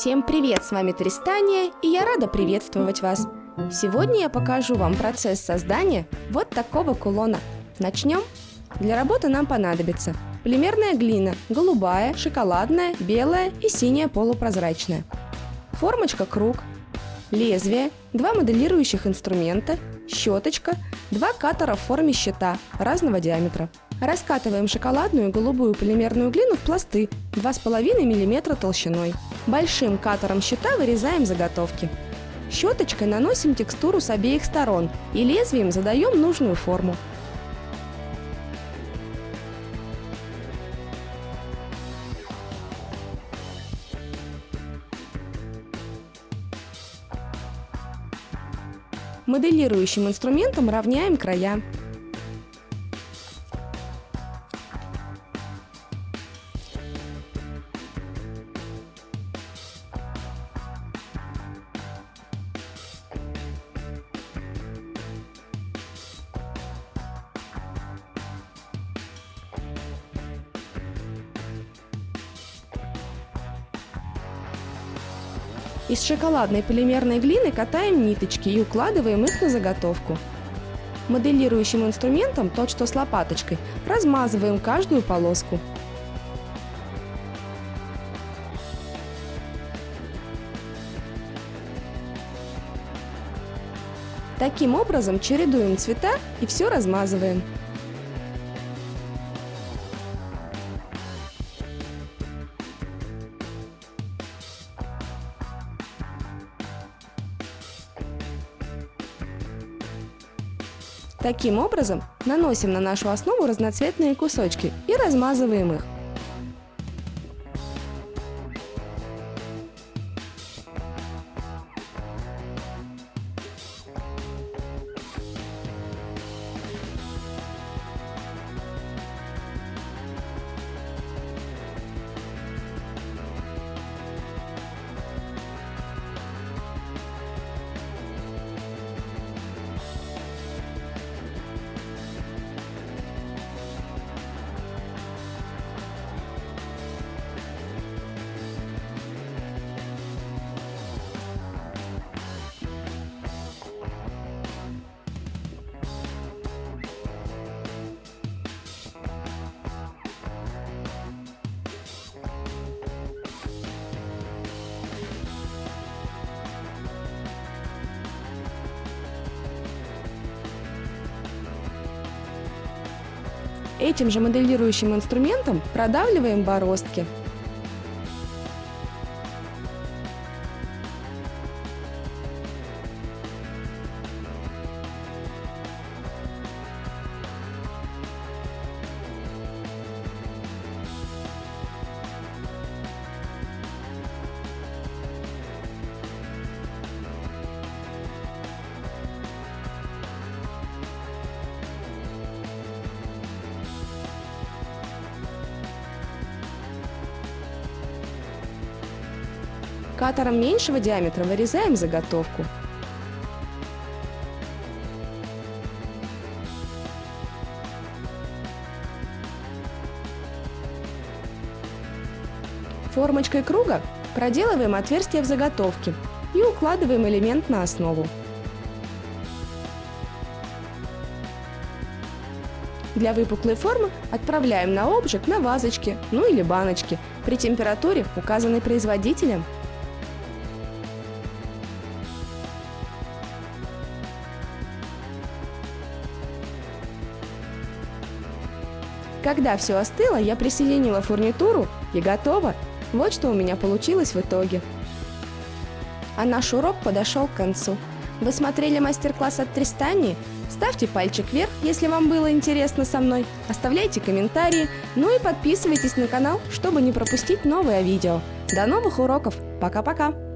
Всем привет, с вами Тристания, и я рада приветствовать вас. Сегодня я покажу вам процесс создания вот такого кулона. Начнем? Для работы нам понадобится полимерная глина, голубая, шоколадная, белая и синяя полупрозрачная. Формочка круг, лезвие, два моделирующих инструмента, щеточка, два катера в форме щита разного диаметра. Раскатываем шоколадную голубую полимерную глину в пласты 2,5 мм толщиной. Большим катером щита вырезаем заготовки. Щеточкой наносим текстуру с обеих сторон и лезвием задаем нужную форму. Моделирующим инструментом равняем края. Из шоколадной полимерной глины катаем ниточки и укладываем их на заготовку. Моделирующим инструментом, тот что с лопаточкой, размазываем каждую полоску. Таким образом чередуем цвета и все размазываем. Таким образом, наносим на нашу основу разноцветные кусочки и размазываем их. Этим же моделирующим инструментом продавливаем бороздки. Катером меньшего диаметра вырезаем заготовку. Формочкой круга проделываем отверстие в заготовке и укладываем элемент на основу. Для выпуклой формы отправляем на обжиг на вазочке, ну или баночке при температуре, указанной производителем – Когда все остыло, я присоединила фурнитуру и готово. Вот что у меня получилось в итоге. А наш урок подошел к концу. Вы смотрели мастер-класс от Тристани? Ставьте пальчик вверх, если вам было интересно со мной. Оставляйте комментарии, ну и подписывайтесь на канал, чтобы не пропустить новое видео. До новых уроков. Пока-пока.